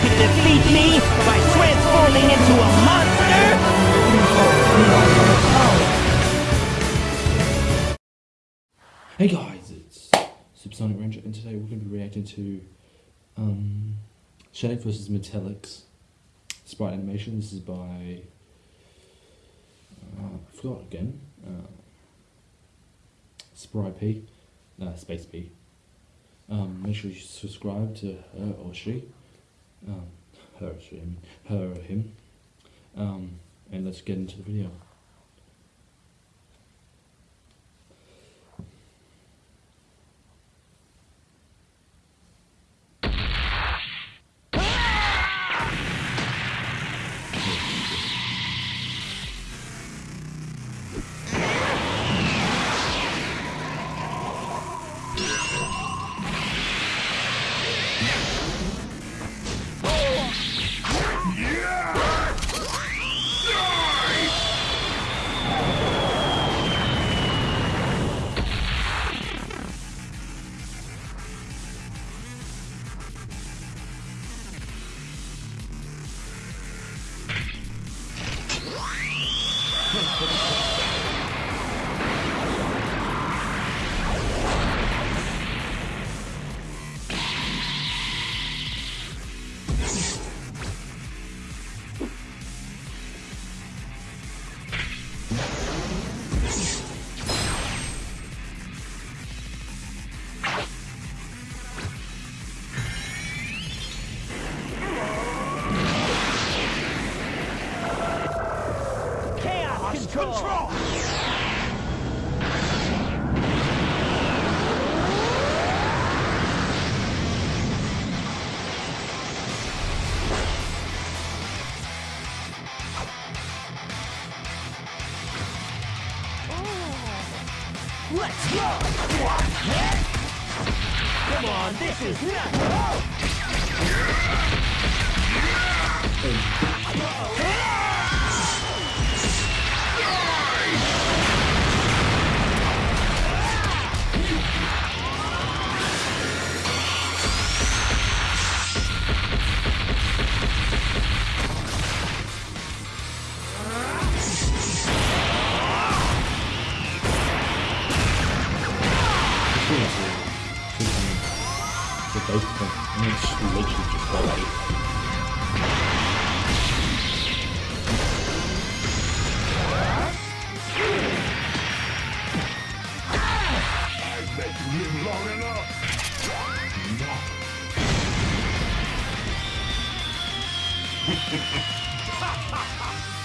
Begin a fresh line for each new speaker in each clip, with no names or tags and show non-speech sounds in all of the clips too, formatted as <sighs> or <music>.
can defeat me by transforming into a monster?
Hey guys, it's Subsonic Ranger, and today we're going to be reacting to um, Shenek vs. Metallix sprite animation. This is by uh, I forgot again. Uh, Sprite P, uh, Space P. Um, make sure you subscribe to her or she, um, her, she, her or him, um, and let's get into the video.
Control! Let's go! Come on, this is nothing!
The base point, and it's literally just like he's Superman.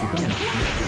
Where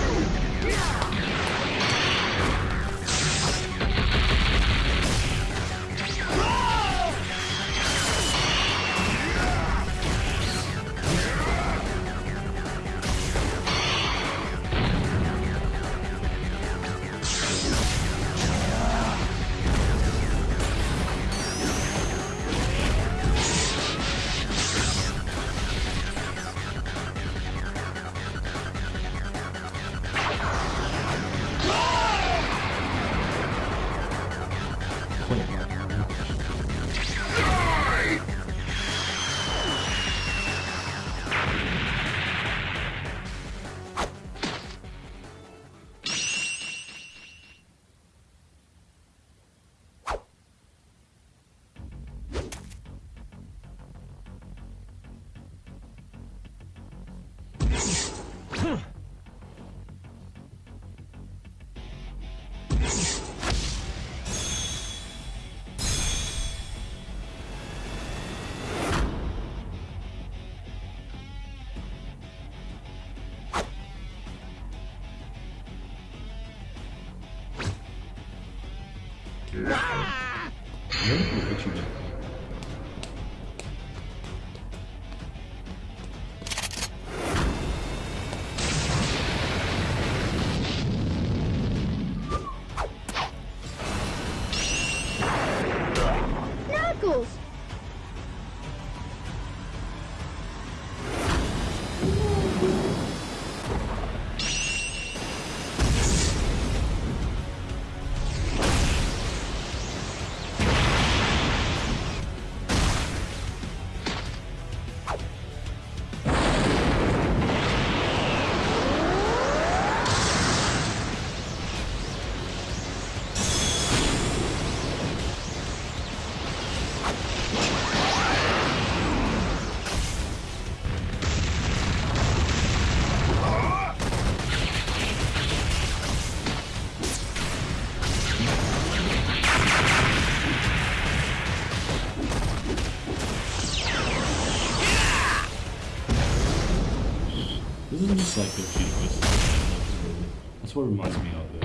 what reminds me of it.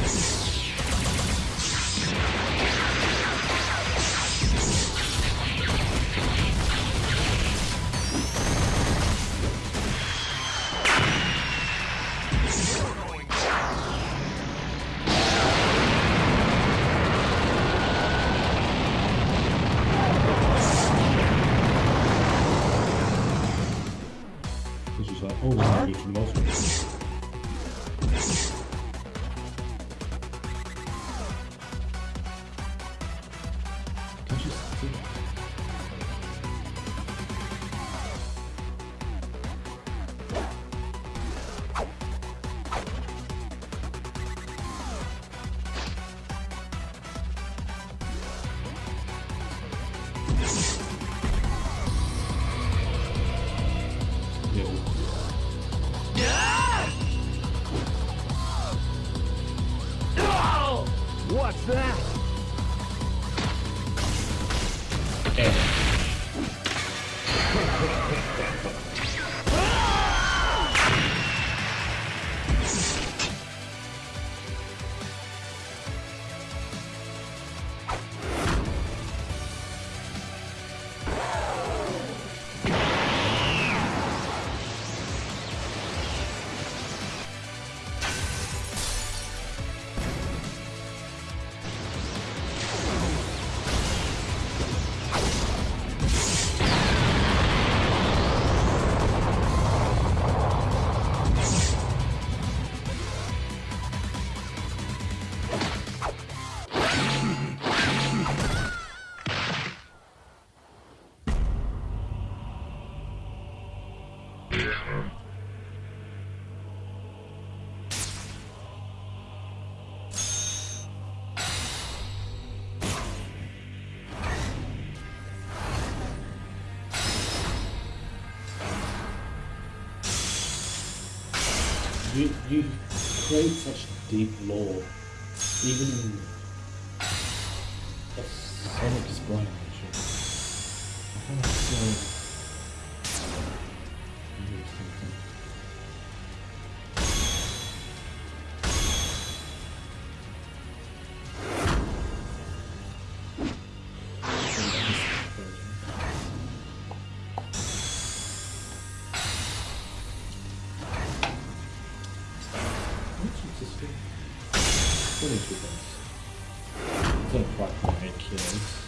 It's just like, this is good for most Can't You, you create such deep lore, even <sighs> in a Vamos comprar como é que.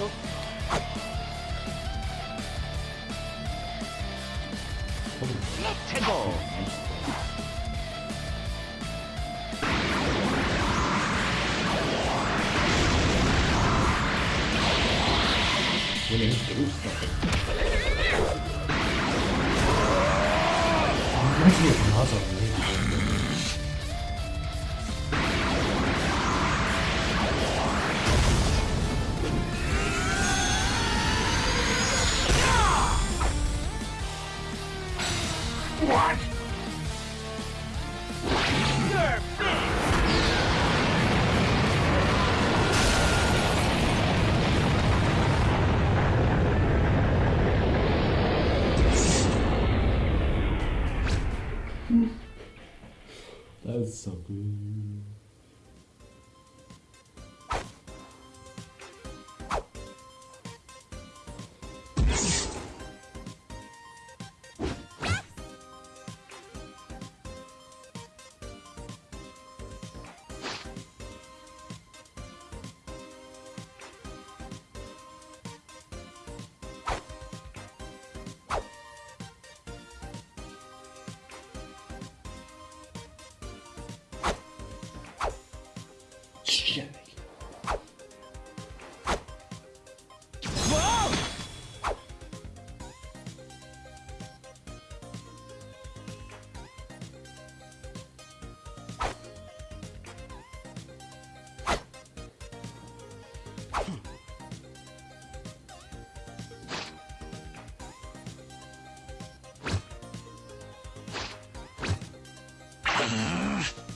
있어.
최고. 얘는
깨고 있어 아, 맞아 Kidding. Whoa! Hmm.